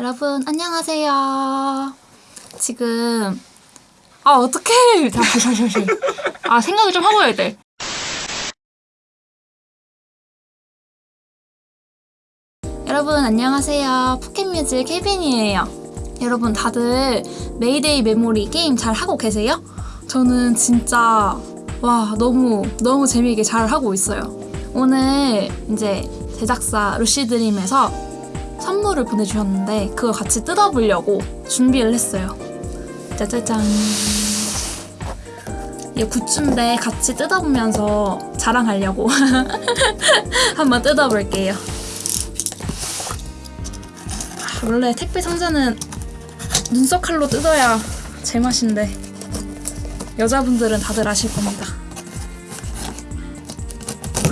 여러분 안녕하세요. 지금 아 어떡해. 다시 다시. 아 생각을 좀 하고 해야 돼. 여러분 안녕하세요. 포켓뮤직 케빈이에요. 여러분 다들 메이데이 메모리 게임 잘 하고 계세요? 저는 진짜 와 너무 너무 재미있게 잘 하고 있어요. 오늘 이제 제작사 루시드림에서 선물을 보내주셨는데 그걸 같이 뜯어보려고 준비를 했어요. 짜자잔. 이 굿즈인데 같이 뜯어보면서 자랑하려고 한번 뜯어볼게요. 아, 원래 택배 상자는 눈썹 칼로 뜯어야 제맛인데 여자분들은 다들 아실 겁니다.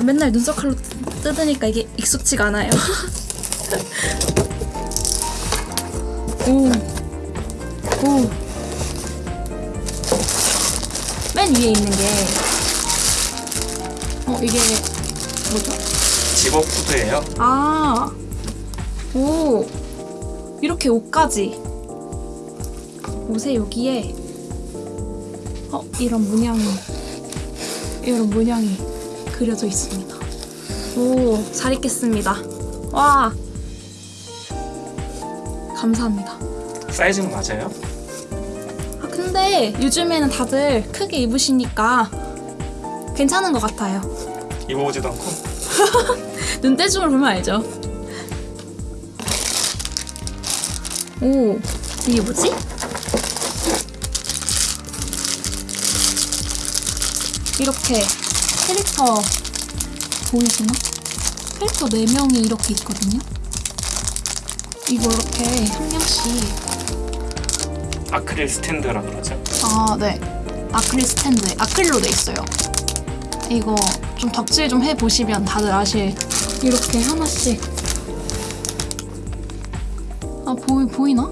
맨날 눈썹 칼로 뜯- 뜯으니까 이게 익숙지가 않아요. 오, 오. 맨 위에 있는 게, 어 이게 뭐죠? 직업 후드예요. 아, 오, 이렇게 옷까지. 옷에 여기에, 어, 이런 문양이, 이런 문양이 그려져 있습니다. 오, 잘 입겠습니다. 와, 감사합니다. 사이즈는 맞아요? 아, 근데 요즘에는 다들 크게 입으시니까 괜찮은 것 같아요. 입어보지도 않고 눈대중을 보면 알죠. 오, 이게 뭐지? 이렇게 캐릭터 보이시나? 캐릭터 4명이 이렇게 있거든요. 이거 이렇게 한 명씩 아크릴 스탠드라 그러죠. 아, 네. 아크릴 스탠드에 아크릴로 돼 있어요. 이거 좀 덕질 좀 해보시면 다들 아실 이렇게 하나씩 아 보이 보이나?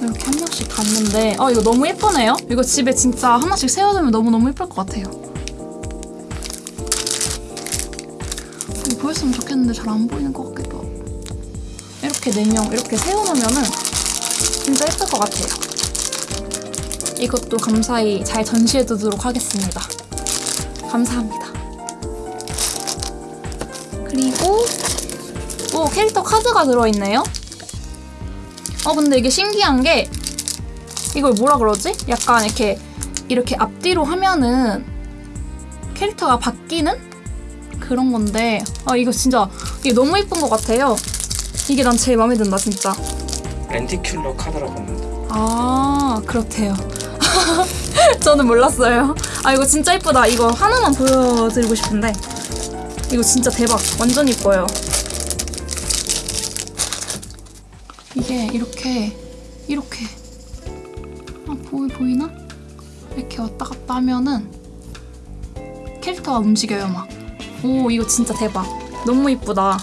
이렇게 한 명씩 갔는데 아 이거 너무 예쁘네요. 이거 집에 진짜 하나씩 세워두면 너무 너무 예쁠 것 같아요. 보였으면 좋겠는데 잘 안 보이는 것 같기도 이렇게 네명 이렇게 세워놓으면은 진짜 예쁠 것 같아요. 이것도 감사히 잘 전시해두도록 하겠습니다. 감사합니다. 그리고 오 캐릭터 카드가 들어있네요. 어 근데 이게 신기한 게 이걸 뭐라 그러지? 약간 이렇게 이렇게 앞뒤로 하면은 캐릭터가 바뀌는 그런 건데 아 이거 진짜 이게 너무 예쁜 것 같아요. 이게 난 제일 마음에 든다 진짜. 렌티큘러 카드라고 합니다. 아 그렇대요. 저는 몰랐어요. 아 이거 진짜 이쁘다. 이거 하나만 보여드리고 싶은데 이거 진짜 대박. 완전 이뻐요. 이게 이렇게 이렇게 아 보이 보이나? 이렇게 왔다 갔다 하면은 캐릭터가 움직여요 막. 오 이거 진짜 대박. 너무 이쁘다.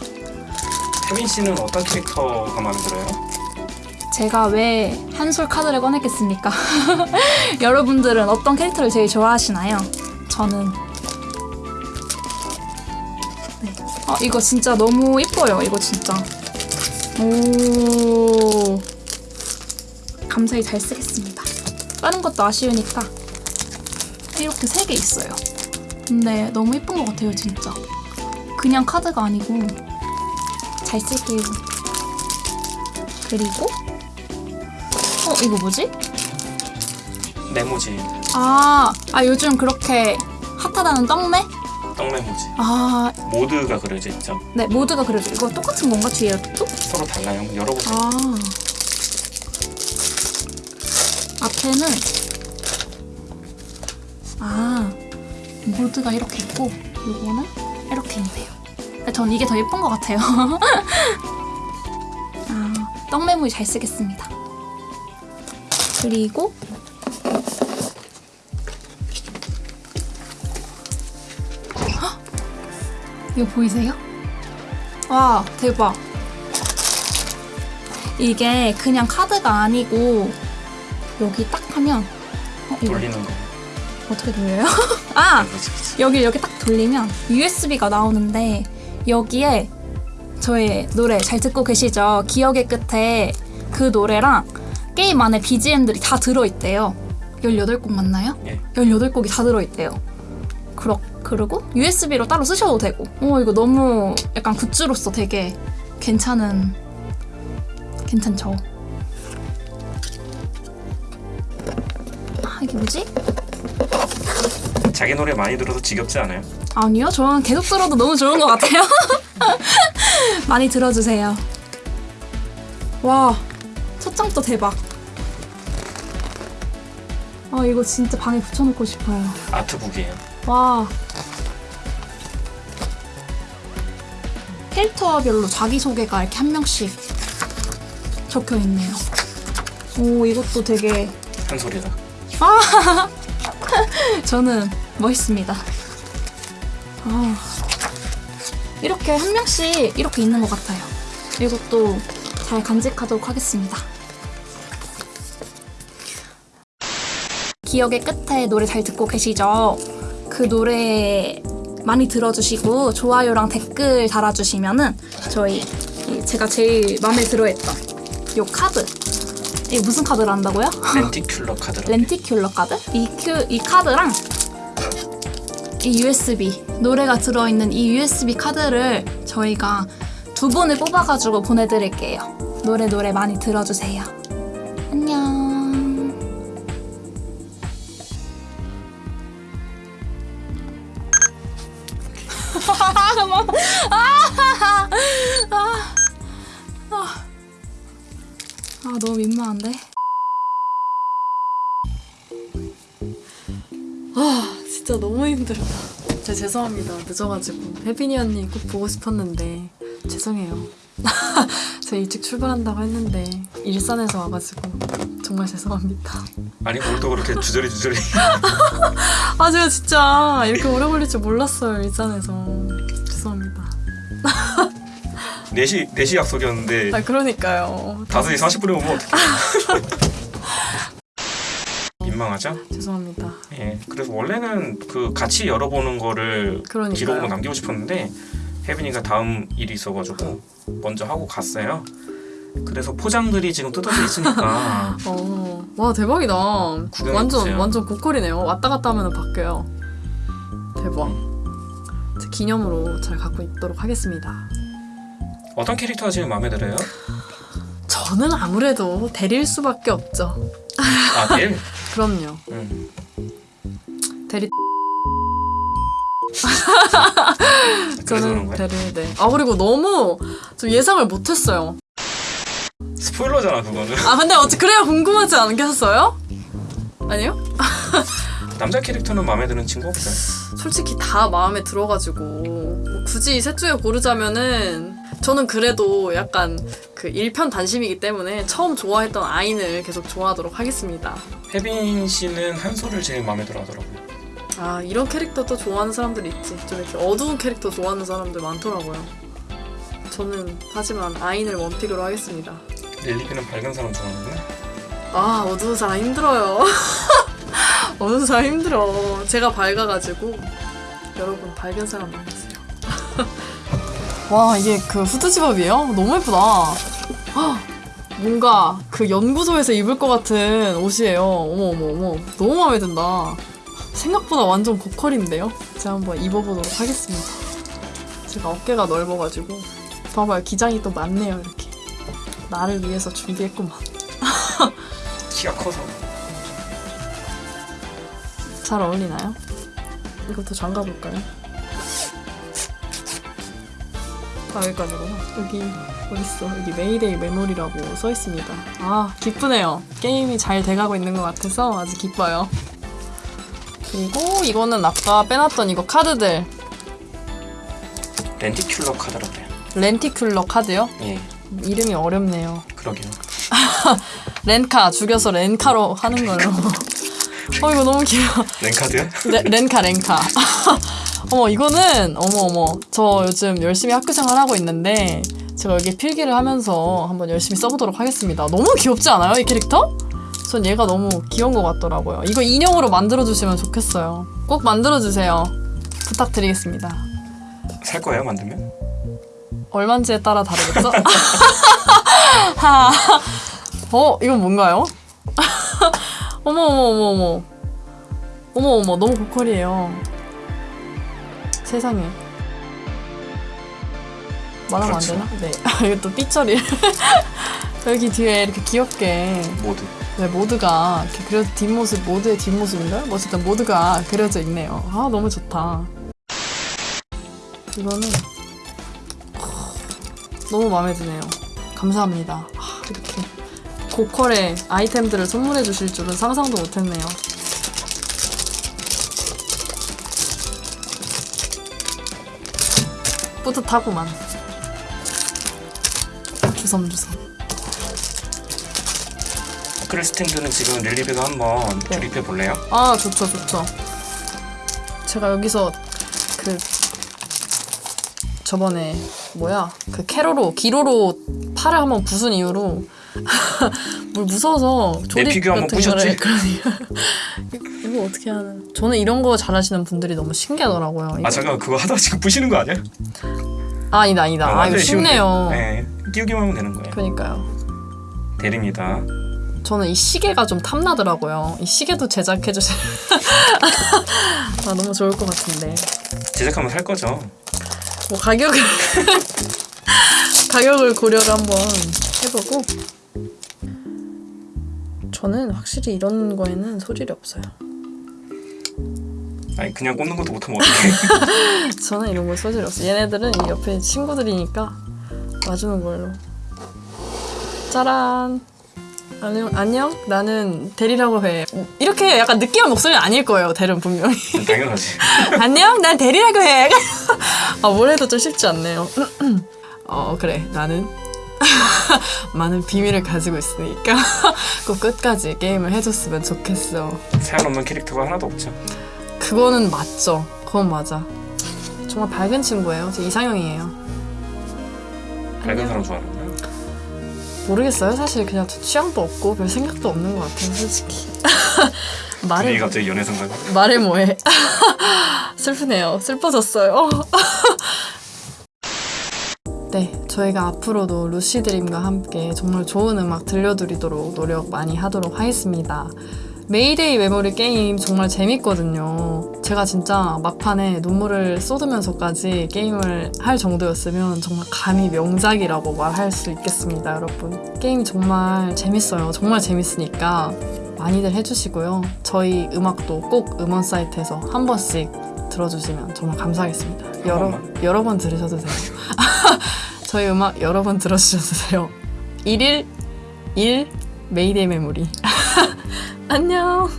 태민 씨는 어떤 캐릭터가 마음에 들어요? 제가 왜 한솔 카드를 꺼냈겠습니까? 여러분들은 어떤 캐릭터를 제일 좋아하시나요? 저는 네. 아 이거 진짜 너무 이뻐요. 이거 진짜. 오 감사히 잘 쓰겠습니다. 다른 것도 아쉬우니까 이렇게 세 개 있어요. 근데 너무 이쁜 것 같아요, 진짜. 그냥 카드가 아니고 잘 쓸게요. 그리고 어 이거 뭐지? 네모지, 아, 아 요즘 그렇게 핫하다는 떡매? 떡네모지. 아, 모드가 그려져 있죠. 네 모드가 그려져. 이거 똑같은 건가 뒤에도? 서로 달라요. 열어보세요. 아, 앞에는 아 모드가 이렇게 있고 요거는 이렇게 있네요. 근데 전 이게 더 예쁜 것 같아요. 아, 떡메모리 잘 쓰겠습니다. 그리고 헉! 이거 보이세요? 와 대박. 이게 그냥 카드가 아니고 여기 딱 하면 어, 돌리는 거. 어떻게 돌려요? 아. 여기 이렇게 딱 돌리면 USB가 나오는데 여기에 저의 노래 잘 듣고 계시죠? 기억의 끝에 그 노래랑 게임 안에 BGM들이 다 들어있대요. 18곡 맞나요? 예. 18곡이 다 들어있대요. 그러, 그리고 USB로 따로 쓰셔도 되고. 어, 이거 너무 약간 굿즈로서 되게 괜찮은, 괜찮죠? 아, 이게 뭐지? 자기 노래 많이 들어서 지겹지 않아요? 아니요, 저는 계속 들어도 너무 좋은 것 같아요. 많이 들어주세요. 와, 첫 장도 대박. 아, 이거 진짜 방에 붙여놓고 싶어요. 아트북이에요. 와. 캐릭터별로 자기소개가 이렇게 한 명씩 적혀 있네요. 오, 이것도 되게 한 소리다. 저는 멋있습니다. 아, 이렇게 한 명씩 이렇게 있는 것 같아요. 이것도 잘 간직하도록 하겠습니다. 기억의 끝에 노래 잘 듣고 계시죠? 그 노래 많이 들어주시고 좋아요랑 댓글 달아주시면 은 저희 이 제가 제일 마음에 들어했던 요 카드 이게 무슨 카드를 한다고요? 렌티큘러 카드라. 렌티큘러 카드? 이, 큐, 이 카드랑 이 USB 노래가 들어있는 이 USB 카드를 저희가 두 분을 뽑아가지고 보내드릴게요. 노래 노래 많이 들어주세요. 안녕. 아 너무 민망한데. 진짜 너무 힘들다. 제 죄송합니다. 늦어가지고 혜빈이 언니 꼭 보고 싶었는데 죄송해요. 저 일찍 출발한다고 했는데 일산에서 와가지고 정말 죄송합니다. 아니 오늘도 그렇게 주저리 주저리. 아 제가 진짜 이렇게 오래 걸릴 줄 몰랐어요 일산에서 죄송합니다. 4시 4시 약속이었는데 아 그러니까요. 5시 40분에 오면 어떡해. 민망하죠? 죄송합니다. 예. 그래서 원래는 그 같이 열어보는 거를 그러니까요. 기록으로 남기고 싶었는데 혜빈이가 다음 일이 있어가지고 먼저 하고 갔어요. 그래서 포장들이 지금 뜯어져 있으니까 어, 와 대박이다. 구경해보세요. 완전 완전 고퀄이네요. 왔다 갔다 하면 바뀌어요. 대박. 제 기념으로 잘 갖고 있도록 하겠습니다. 어떤 캐릭터가 지금 마음에 들어요? 저는 아무래도 대리일 수밖에 없죠. 아 넬. 그럼요. 음. 대리 저는? 대리 네. 아 그리고 너무 좀 예상을 못했어요. 스포일러잖아 그거는. 아 근데 어찌 그래야 궁금하지 않겠어요? 아니요? 남자 캐릭터는 마음에 드는 친구 없어요? 솔직히 다 마음에 들어가지고 뭐 굳이 셋 중에 고르자면은 저는 그래도 약간 그 일편 단심이기 때문에 처음 좋아했던 아인을 계속 좋아하도록 하겠습니다. 혜빈 씨는 한솔을 제일 마음에 들어 하더라고요. 아 이런 캐릭터도 좋아하는 사람들이 있지. 좀 이렇게 어두운 캐릭터 좋아하는 사람들 많더라고요. 저는 하지만 아인을 원픽으로 하겠습니다. 릴리비는 밝은 사람 좋아하는구나. 아 어두운 사람 힘들어요. 어두운 사람 힘들어. 제가 밝아가지고 여러분 밝은 사람 만나세요. 와 이게 그 후드 집업이에요? 너무 예쁘다. 헉, 뭔가 그 연구소에서 입을 것 같은 옷이에요. 어머 어머 어머 너무 마음에 든다. 생각보다 완전 고퀄인데요? 제가 한번 입어보도록 하겠습니다. 제가 어깨가 넓어가지고 봐봐요 기장이 또 많네요 이렇게. 나를 위해서 준비했구만. 키가 커서. 잘 어울리나요? 이것도 잠가 볼까요? 아 여기까지구나. 여기 어딨어? 여기 메이데이 메모리라고 써 있습니다. 아 기쁘네요. 게임이 잘 돼가고 있는 것 같아서 아주 기뻐요. 그리고 이거는 아까 빼놨던 이거 카드들 렌티큘러 카드라 그래요. 렌티큘러 카드요? 예, 이름이 어렵네요. 그러게요. 렌카 죽여서 렌카로 하는 걸로. 어 이거 너무 귀여워. 렌카드요? 레, 렌카 렌카 어머 이거는 어머 어머 저 요즘 열심히 학교 생활 하고 있는데 제가 여기 필기를 하면서 한번 열심히 써보도록 하겠습니다 너무 귀엽지 않아요 이 캐릭터? 전 얘가 너무 귀여운 것 같더라고요 이거 인형으로 만들어주시면 좋겠어요 꼭 만들어주세요 부탁드리겠습니다 살 거예요 만들면? 얼마인지에 따라 다르겠죠? 하. 어, 이건 뭔가요? 어머 어머 어머 어머. 어머 어머 너무 고퀄이에요. 세상에. 말하면 안 그렇죠. 되나? 네. 이거 또 삐처리. 여기 뒤에 이렇게 귀엽게 모두. 네, 모드가 이렇게 그려 뒷모습 모드의 뒷모습인가요? 뭐 어쨌든 모드가 그려져 있네요. 아 너무 좋다. 이거는 너무 마음에 드네요. 감사합니다. 아, 이렇게 고퀄의 아이템들을 선물해 주실 줄은 상상도 못했네요. 뿌듯하구만. 주섬주섬. 아크릴 스탠드는 지금 릴리비가 한번 네. 조립해 볼래요? 아 좋죠 좋죠 제가 여기서 그 저번에 뭐야 그 캐로로 기로로 팔을 한번 부순 이후로 물 무서워서 조립 같은 거를? 그러니까 이거- 어떻게 하는 저는 이런 거 잘하시는 분들이 너무 신기하더라고요 이거. 아 잠깐 그거 하다가 지금 부시는 거 아니야? 아, 아니다 아니다 어, 아 이거. 쉽네요 네, 끼우기만 하면 되는 거예요. 그러니까요 대립니다. 저는 이 시계가 좀 탐나더라고요 이 시계도 제작해 주시 아 너무 좋을 것 같은데 제작하면 살 거죠. 뭐 가격을 가격을 고려를 한번 해보고 저는 확실히 이런 거에는 소질이 없어요. 아니 그냥 꽂는 것도 못하면 어떡해. 저는 이런 거 소질이 없어요. 얘네들은 이 옆에 친구들이니까 와주는 걸로. 짜란. 안녕, 안녕. 나는 대리라고 해. 이렇게 약간 느끼한 목소리는 아닐 거예요. 대는 분명히. 당연하지. 안녕, 난 대리라고 해. 아, 뭘 해도 좀 쉽지 않네요. 어, 그래. 나는 많은 비밀을 가지고 있으니까 꼭 끝까지 게임을 해줬으면 좋겠어. 사연 없는 캐릭터가 하나도 없죠. 그거는 맞죠. 그건 맞아. 정말 밝은 친구예요. 제 이상형이에요. 밝은 안녕. 사람 좋아하는 거야. 모르겠어요. 사실 그냥 저 취향도 없고 별 생각도 없는 것 같아요. 솔직히. 말해 갑자기 연애 생각. 말해 뭐해. 슬프네요. 슬퍼졌어요. 네, 저희가 앞으로도 루시 드림과 함께 정말 좋은 음악 들려드리도록 노력 많이 하도록 하겠습니다. 메이데이 메모리 게임 정말 재밌거든요. 제가 진짜 막판에 눈물을 쏟으면서까지 게임을 할 정도였으면 정말 감히 명작이라고 말할 수 있겠습니다, 여러분. 게임이 정말 재밌어요. 정말 재밌으니까 많이들 해주시고요. 저희 음악도 꼭 음원 사이트에서 한 번씩 들어주시면 정말 감사하겠습니다. 여러. 여러 번 들으셔도 돼요. 저희 음악 여러 번 들어주셔도 돼요. 1일 1 메이데이 메모리. 안녕.